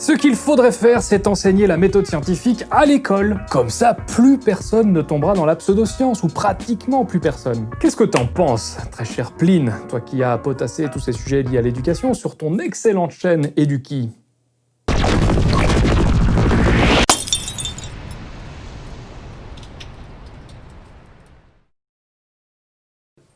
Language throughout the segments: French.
Ce qu'il faudrait faire, c'est enseigner la méthode scientifique à l'école. Comme ça, plus personne ne tombera dans la pseudoscience, ou pratiquement plus personne. Qu'est-ce que t'en penses, très cher Pline, toi qui as potassé tous ces sujets liés à l'éducation sur ton excellente chaîne Eduki?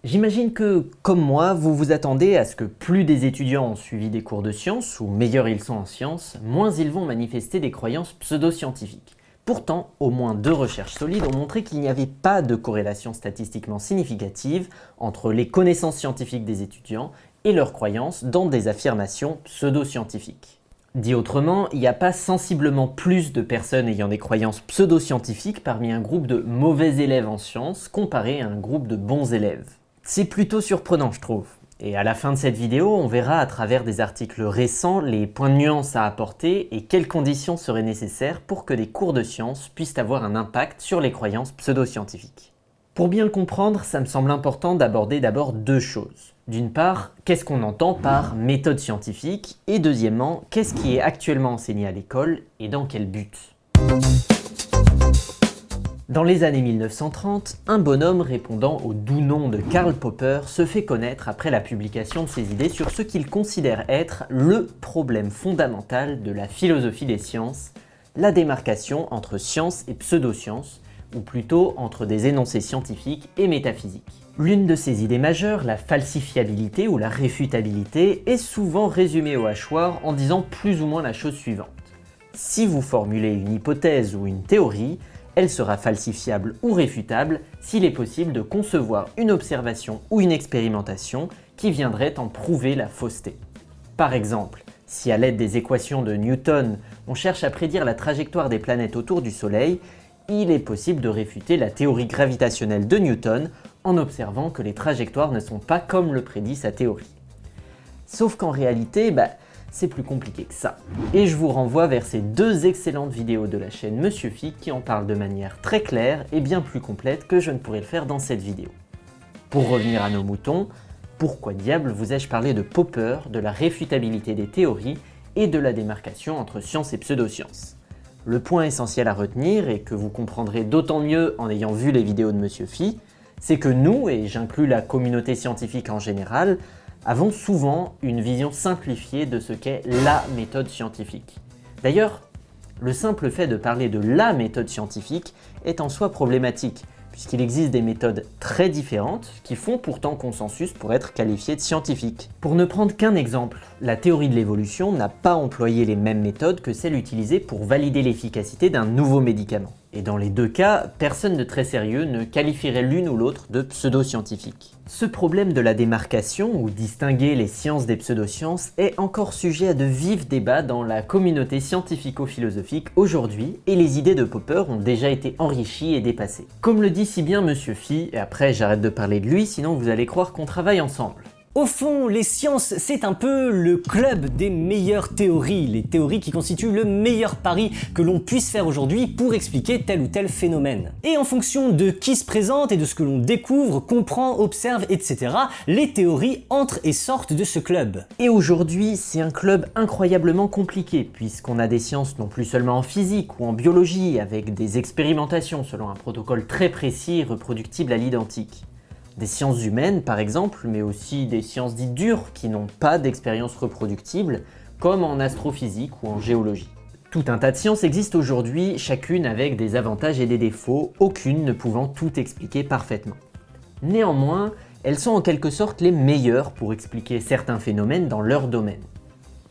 J'imagine que, comme moi, vous vous attendez à ce que plus des étudiants ont suivi des cours de sciences, ou meilleurs ils sont en sciences, moins ils vont manifester des croyances pseudo-scientifiques. Pourtant, au moins deux recherches solides ont montré qu'il n'y avait pas de corrélation statistiquement significative entre les connaissances scientifiques des étudiants et leurs croyances dans des affirmations pseudo-scientifiques. Dit autrement, il n'y a pas sensiblement plus de personnes ayant des croyances pseudo-scientifiques parmi un groupe de mauvais élèves en sciences comparé à un groupe de bons élèves. C'est plutôt surprenant, je trouve. Et à la fin de cette vidéo, on verra à travers des articles récents les points de nuance à apporter et quelles conditions seraient nécessaires pour que des cours de sciences puissent avoir un impact sur les croyances pseudo-scientifiques. Pour bien le comprendre, ça me semble important d'aborder d'abord deux choses. D'une part, qu'est-ce qu'on entend par méthode scientifique? Et deuxièmement, qu'est-ce qui est actuellement enseigné à l'école et dans quel but? Dans les années 1930, un bonhomme répondant au doux nom de Karl Popper se fait connaître après la publication de ses idées sur ce qu'il considère être le problème fondamental de la philosophie des sciences, la démarcation entre science et pseudoscience, ou plutôt entre des énoncés scientifiques et métaphysiques. L'une de ses idées majeures, la falsifiabilité ou la réfutabilité, est souvent résumée au hachoir en disant plus ou moins la chose suivante. Si vous formulez une hypothèse ou une théorie, elle sera falsifiable ou réfutable s'il est possible de concevoir une observation ou une expérimentation qui viendrait en prouver la fausseté. Par exemple, si à l'aide des équations de Newton, on cherche à prédire la trajectoire des planètes autour du Soleil, il est possible de réfuter la théorie gravitationnelle de Newton en observant que les trajectoires ne sont pas comme le prédit sa théorie. Sauf qu'en réalité, bah, c'est plus compliqué que ça. Et je vous renvoie vers ces deux excellentes vidéos de la chaîne Monsieur Phi qui en parlent de manière très claire et bien plus complète que je ne pourrais le faire dans cette vidéo. Pour revenir à nos moutons, pourquoi diable vous ai-je parlé de Popper, de la réfutabilité des théories et de la démarcation entre science et pseudoscience? Le point essentiel à retenir, et que vous comprendrez d'autant mieux en ayant vu les vidéos de Monsieur Phi, c'est que nous, et j'inclus la communauté scientifique en général, avons souvent une vision simplifiée de ce qu'est la méthode scientifique. D'ailleurs, le simple fait de parler de la méthode scientifique est en soi problématique, puisqu'il existe des méthodes très différentes qui font pourtant consensus pour être qualifiées de scientifiques. Pour ne prendre qu'un exemple, la théorie de l'évolution n'a pas employé les mêmes méthodes que celles utilisées pour valider l'efficacité d'un nouveau médicament. Et dans les deux cas, personne de très sérieux ne qualifierait l'une ou l'autre de pseudo-scientifique. Ce problème de la démarcation, ou distinguer les sciences des pseudosciences, est encore sujet à de vifs débats dans la communauté scientifico-philosophique aujourd'hui, et les idées de Popper ont déjà été enrichies et dépassées. Comme le dit si bien Monsieur Phi, et après j'arrête de parler de lui, sinon vous allez croire qu'on travaille ensemble. Au fond, les sciences, c'est un peu le club des meilleures théories, les théories qui constituent le meilleur pari que l'on puisse faire aujourd'hui pour expliquer tel ou tel phénomène. Et en fonction de qui se présente et de ce que l'on découvre, comprend, observe, etc., les théories entrent et sortent de ce club. Et aujourd'hui, c'est un club incroyablement compliqué, puisqu'on a des sciences non plus seulement en physique ou en biologie, avec des expérimentations selon un protocole très précis et reproductible à l'identique des sciences humaines par exemple, mais aussi des sciences dites dures qui n'ont pas d'expérience reproductible, comme en astrophysique ou en géologie. Tout un tas de sciences existent aujourd'hui, chacune avec des avantages et des défauts, aucune ne pouvant tout expliquer parfaitement. Néanmoins, elles sont en quelque sorte les meilleures pour expliquer certains phénomènes dans leur domaine.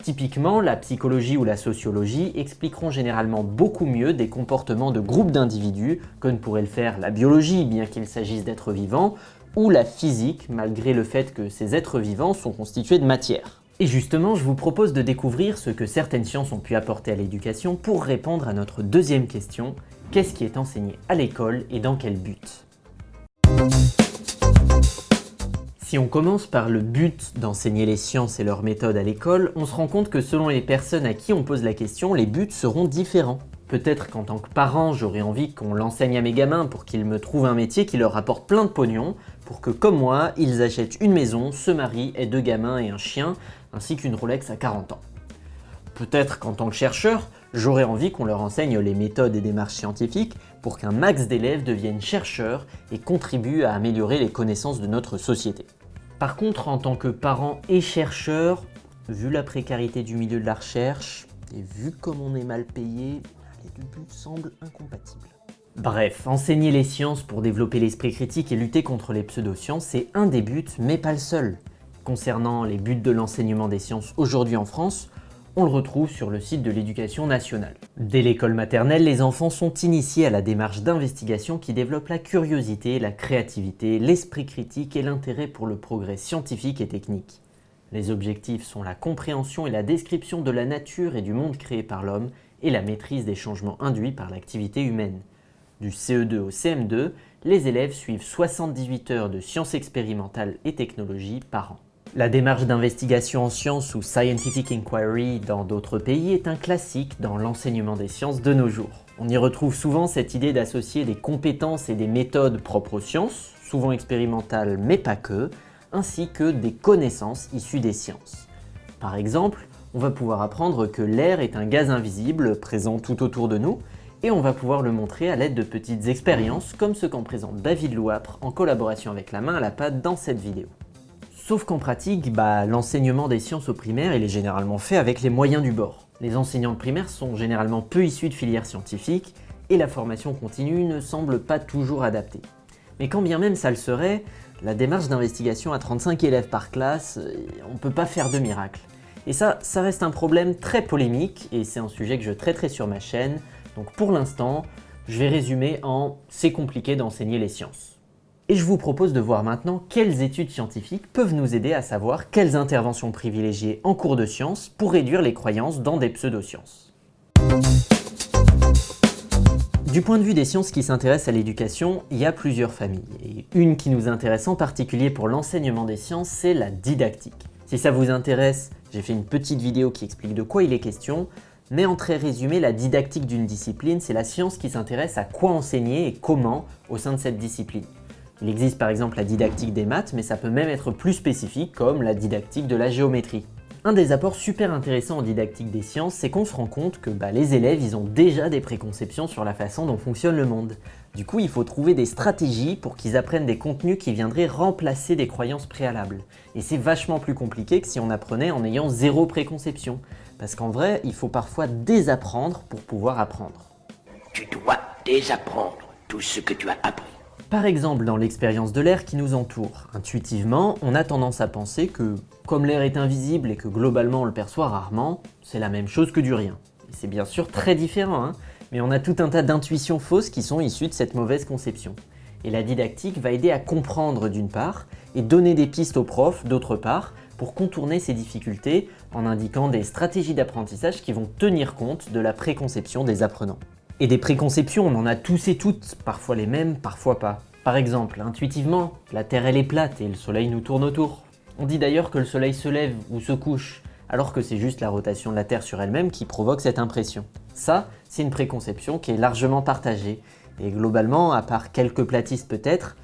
Typiquement, la psychologie ou la sociologie expliqueront généralement beaucoup mieux des comportements de groupes d'individus que ne pourrait le faire la biologie, bien qu'il s'agisse d'êtres vivants, ou la physique, malgré le fait que ces êtres vivants sont constitués de matière. Et justement, je vous propose de découvrir ce que certaines sciences ont pu apporter à l'éducation pour répondre à notre deuxième question, qu'est-ce qui est enseigné à l'école et dans quel but? Si on commence par le but d'enseigner les sciences et leurs méthodes à l'école, on se rend compte que selon les personnes à qui on pose la question, les buts seront différents. Peut-être qu'en tant que parent, j'aurais envie qu'on l'enseigne à mes gamins pour qu'ils me trouvent un métier qui leur rapporte plein de pognon, pour que, comme moi, ils achètent une maison, se marient, aient deux gamins et un chien, ainsi qu'une Rolex à 40 ans. Peut-être qu'en tant que chercheur, j'aurais envie qu'on leur enseigne les méthodes et démarches scientifiques pour qu'un max d'élèves deviennent chercheurs et contribuent à améliorer les connaissances de notre société. Par contre, en tant que parent et chercheur, vu la précarité du milieu de la recherche, et vu comme on est mal payé, les deux buts semblent incompatibles. Bref, enseigner les sciences pour développer l'esprit critique et lutter contre les pseudosciences, c'est un des buts, mais pas le seul. Concernant les buts de l'enseignement des sciences aujourd'hui en France, on le retrouve sur le site de l'éducation nationale. Dès l'école maternelle, les enfants sont initiés à la démarche d'investigation qui développe la curiosité, la créativité, l'esprit critique et l'intérêt pour le progrès scientifique et technique. Les objectifs sont la compréhension et la description de la nature et du monde créé par l'homme et la maîtrise des changements induits par l'activité humaine. Du CE2 au CM2, les élèves suivent 78 heures de sciences expérimentales et technologies par an. La démarche d'investigation en sciences ou Scientific Inquiry dans d'autres pays est un classique dans l'enseignement des sciences de nos jours. On y retrouve souvent cette idée d'associer des compétences et des méthodes propres aux sciences, souvent expérimentales mais pas que, ainsi que des connaissances issues des sciences. Par exemple, on va pouvoir apprendre que l'air est un gaz invisible présent tout autour de nous, et on va pouvoir le montrer à l'aide de petites expériences comme ce qu'en présente David Louapre en collaboration avec la main à la pâte dans cette vidéo. Sauf qu'en pratique, bah, l'enseignement des sciences au primaire il est généralement fait avec les moyens du bord. Les enseignants de primaire sont généralement peu issus de filières scientifiques et la formation continue ne semble pas toujours adaptée. Mais quand bien même ça le serait, la démarche d'investigation à 35 élèves par classe, euh, on ne peut pas faire de miracle. Et ça, ça reste un problème très polémique et c'est un sujet que je traiterai sur ma chaîne. Donc pour l'instant, je vais résumer en « c'est compliqué d'enseigner les sciences ». Et je vous propose de voir maintenant quelles études scientifiques peuvent nous aider à savoir quelles interventions privilégier en cours de sciences pour réduire les croyances dans des pseudosciences. Du point de vue des sciences qui s'intéressent à l'éducation, il y a plusieurs familles. Et une qui nous intéresse en particulier pour l'enseignement des sciences, c'est la didactique. Si ça vous intéresse, j'ai fait une petite vidéo qui explique de quoi il est question, mais en très résumé, la didactique d'une discipline, c'est la science qui s'intéresse à quoi enseigner et comment au sein de cette discipline. Il existe par exemple la didactique des maths, mais ça peut même être plus spécifique comme la didactique de la géométrie. Un des apports super intéressants en didactique des sciences, c'est qu'on se rend compte que bah, les élèves, ils ont déjà des préconceptions sur la façon dont fonctionne le monde. Du coup, il faut trouver des stratégies pour qu'ils apprennent des contenus qui viendraient remplacer des croyances préalables. Et c'est vachement plus compliqué que si on apprenait en ayant zéro préconception. Parce qu'en vrai, il faut parfois désapprendre pour pouvoir apprendre. Tu dois désapprendre tout ce que tu as appris. Par exemple, dans l'expérience de l'air qui nous entoure, intuitivement, on a tendance à penser que, comme l'air est invisible et que globalement on le perçoit rarement, c'est la même chose que du rien. C'est bien sûr très différent, hein, mais on a tout un tas d'intuitions fausses qui sont issues de cette mauvaise conception. Et la didactique va aider à comprendre d'une part, et donner des pistes aux profs d'autre part, pour contourner ces difficultés en indiquant des stratégies d'apprentissage qui vont tenir compte de la préconception des apprenants. Et des préconceptions, on en a tous et toutes, parfois les mêmes, parfois pas. Par exemple, intuitivement, la Terre elle est plate et le Soleil nous tourne autour. On dit d'ailleurs que le Soleil se lève ou se couche, alors que c'est juste la rotation de la Terre sur elle-même qui provoque cette impression. Ça, c'est une préconception qui est largement partagée, et globalement, à part quelques platistes peut-être,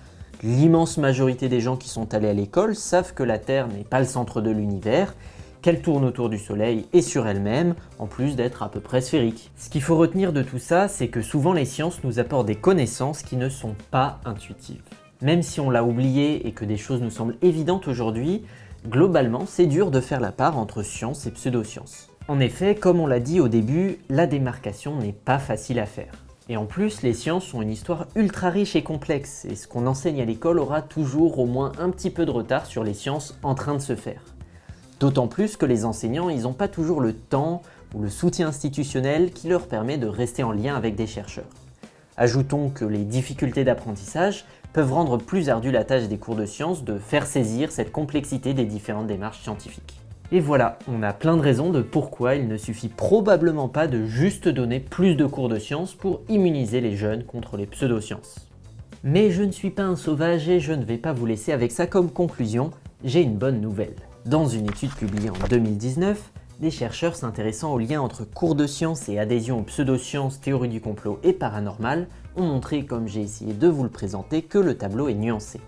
l'immense majorité des gens qui sont allés à l'école savent que la Terre n'est pas le centre de l'univers, qu'elle tourne autour du Soleil et sur elle-même, en plus d'être à peu près sphérique. Ce qu'il faut retenir de tout ça, c'est que souvent les sciences nous apportent des connaissances qui ne sont pas intuitives. Même si on l'a oublié et que des choses nous semblent évidentes aujourd'hui, globalement, c'est dur de faire la part entre science et pseudosciences. En effet, comme on l'a dit au début, la démarcation n'est pas facile à faire. Et en plus, les sciences ont une histoire ultra riche et complexe, et ce qu'on enseigne à l'école aura toujours au moins un petit peu de retard sur les sciences en train de se faire. D'autant plus que les enseignants, ils n'ont pas toujours le temps ou le soutien institutionnel qui leur permet de rester en lien avec des chercheurs. Ajoutons que les difficultés d'apprentissage peuvent rendre plus ardue la tâche des cours de sciences de faire saisir cette complexité des différentes démarches scientifiques. Et voilà, on a plein de raisons de pourquoi il ne suffit probablement pas de juste donner plus de cours de sciences pour immuniser les jeunes contre les pseudosciences. Mais je ne suis pas un sauvage et je ne vais pas vous laisser avec ça comme conclusion, j'ai une bonne nouvelle. Dans une étude publiée en 2019, des chercheurs s'intéressant au lien entre cours de sciences et adhésion aux pseudosciences, théorie du complot et paranormal ont montré, comme j'ai essayé de vous le présenter, que le tableau est nuancé.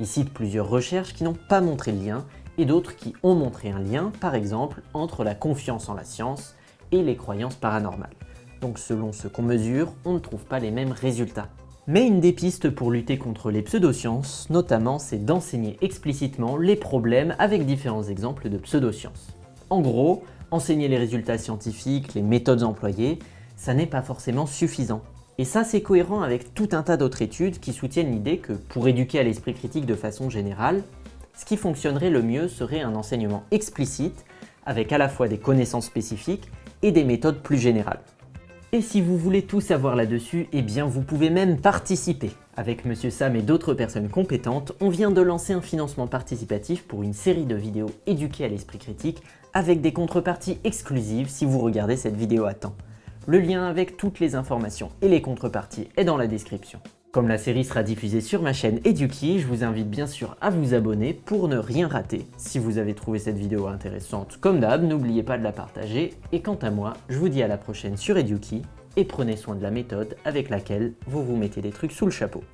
Ils citent plusieurs recherches qui n'ont pas montré le lien et d'autres qui ont montré un lien, par exemple, entre la confiance en la science et les croyances paranormales. Donc selon ce qu'on mesure, on ne trouve pas les mêmes résultats. Mais une des pistes pour lutter contre les pseudosciences, notamment, c'est d'enseigner explicitement les problèmes avec différents exemples de pseudosciences. En gros, enseigner les résultats scientifiques, les méthodes employées, ça n'est pas forcément suffisant. Et ça, c'est cohérent avec tout un tas d'autres études qui soutiennent l'idée que pour éduquer à l'esprit critique de façon générale, ce qui fonctionnerait le mieux serait un enseignement explicite, avec à la fois des connaissances spécifiques et des méthodes plus générales. Et si vous voulez tout savoir là-dessus, eh bien vous pouvez même participer. Avec Monsieur Sam et d'autres personnes compétentes, on vient de lancer un financement participatif pour une série de vidéos éduquées à l'esprit critique avec des contreparties exclusives si vous regardez cette vidéo à temps. Le lien avec toutes les informations et les contreparties est dans la description. Comme la série sera diffusée sur ma chaîne Eduki, je vous invite bien sûr à vous abonner pour ne rien rater. Si vous avez trouvé cette vidéo intéressante, comme d'hab, n'oubliez pas de la partager. Et quant à moi, je vous dis à la prochaine sur Eduki et prenez soin de la méthode avec laquelle vous vous mettez des trucs sous le chapeau.